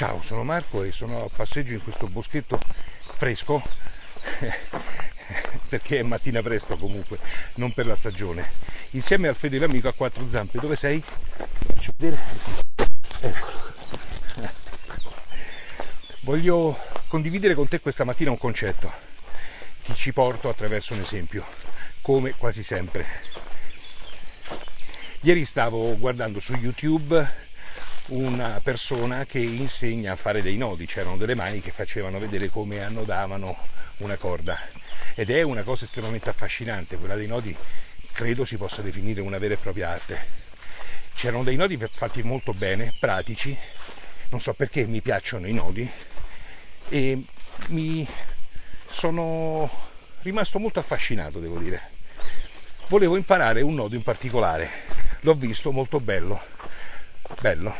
Ciao, sono Marco e sono a passeggio in questo boschetto fresco perché è mattina presto comunque, non per la stagione. Insieme al fedele amico a quattro zampe. Dove sei? Faccio vedere. Eccolo. Voglio condividere con te questa mattina un concetto. Ti ci porto attraverso un esempio, come quasi sempre. Ieri stavo guardando su YouTube una persona che insegna a fare dei nodi, c'erano delle mani che facevano vedere come annodavano una corda ed è una cosa estremamente affascinante, quella dei nodi credo si possa definire una vera e propria arte. C'erano dei nodi fatti molto bene, pratici, non so perché mi piacciono i nodi e mi sono rimasto molto affascinato, devo dire. Volevo imparare un nodo in particolare, l'ho visto molto bello, bello,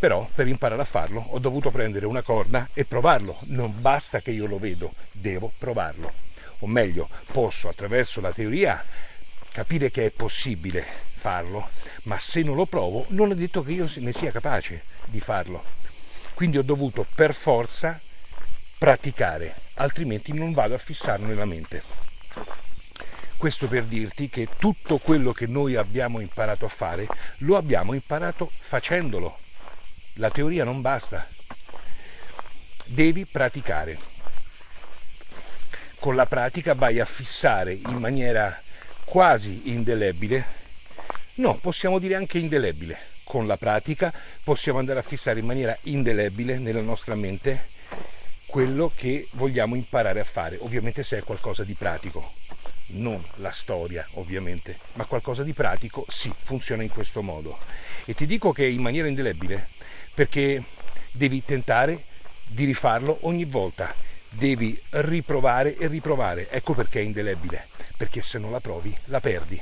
però per imparare a farlo ho dovuto prendere una corda e provarlo, non basta che io lo vedo, devo provarlo. O meglio, posso attraverso la teoria capire che è possibile farlo, ma se non lo provo non è detto che io ne sia capace di farlo. Quindi ho dovuto per forza praticare, altrimenti non vado a fissarlo nella mente. Questo per dirti che tutto quello che noi abbiamo imparato a fare lo abbiamo imparato facendolo, la teoria non basta, devi praticare. Con la pratica vai a fissare in maniera quasi indelebile, no, possiamo dire anche indelebile. Con la pratica possiamo andare a fissare in maniera indelebile nella nostra mente quello che vogliamo imparare a fare, ovviamente se è qualcosa di pratico, non la storia ovviamente, ma qualcosa di pratico, sì, funziona in questo modo. E ti dico che in maniera indelebile perché devi tentare di rifarlo ogni volta, devi riprovare e riprovare, ecco perché è indelebile, perché se non la provi la perdi.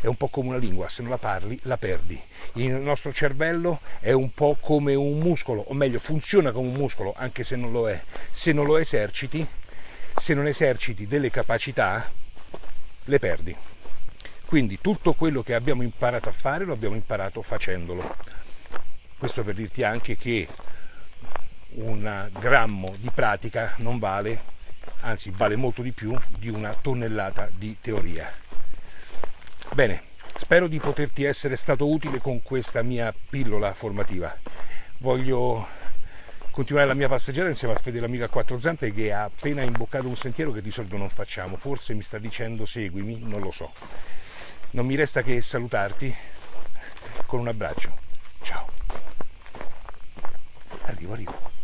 È un po' come una lingua, se non la parli la perdi. Il nostro cervello è un po' come un muscolo, o meglio funziona come un muscolo, anche se non lo è. Se non lo eserciti, se non eserciti delle capacità, le perdi. Quindi tutto quello che abbiamo imparato a fare lo abbiamo imparato facendolo. Questo per dirti anche che un grammo di pratica non vale, anzi vale molto di più di una tonnellata di teoria. Bene, spero di poterti essere stato utile con questa mia pillola formativa. Voglio continuare la mia passeggiata insieme al fedele amico a quattro zampe che ha appena imboccato un sentiero che di solito non facciamo. Forse mi sta dicendo seguimi, non lo so. Non mi resta che salutarti con un abbraccio. Arriba.